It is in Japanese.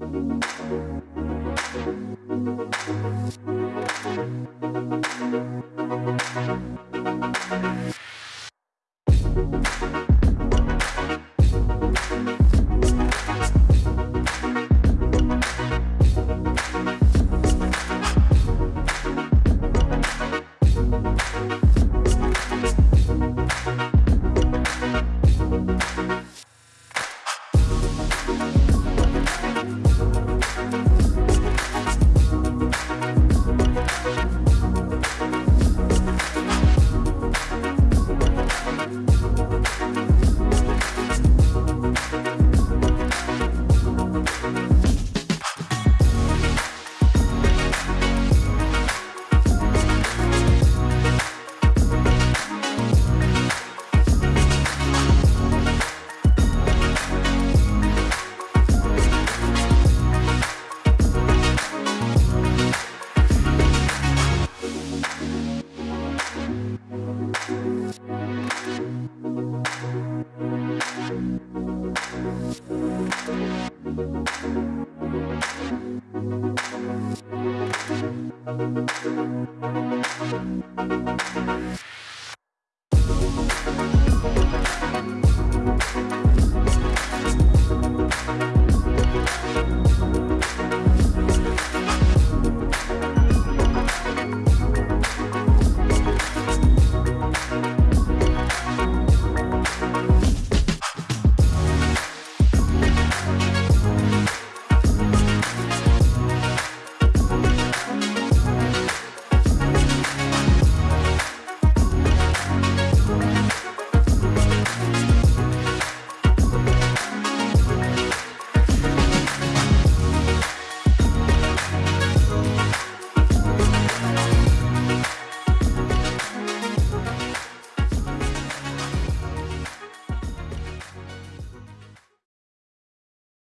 you Thank you.